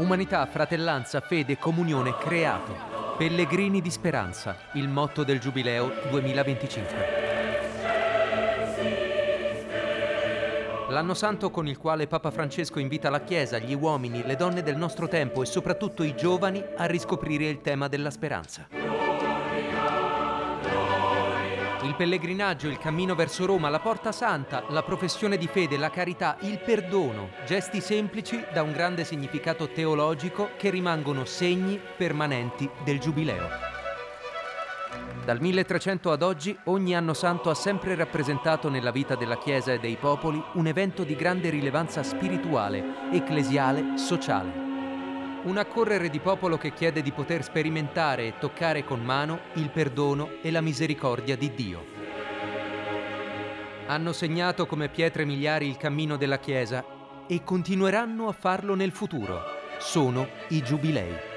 Umanità, fratellanza, fede, comunione, creato. Pellegrini di speranza, il motto del Giubileo 2025. L'anno santo con il quale Papa Francesco invita la Chiesa, gli uomini, le donne del nostro tempo e soprattutto i giovani a riscoprire il tema della speranza. Pellegrinaggio, il cammino verso Roma, la porta santa, la professione di fede, la carità, il perdono, gesti semplici da un grande significato teologico che rimangono segni permanenti del Giubileo. Dal 1300 ad oggi ogni anno santo ha sempre rappresentato nella vita della Chiesa e dei popoli un evento di grande rilevanza spirituale, ecclesiale, sociale. Un accorrere di popolo che chiede di poter sperimentare e toccare con mano il perdono e la misericordia di Dio. Hanno segnato come pietre miliari il cammino della Chiesa e continueranno a farlo nel futuro. Sono i giubilei.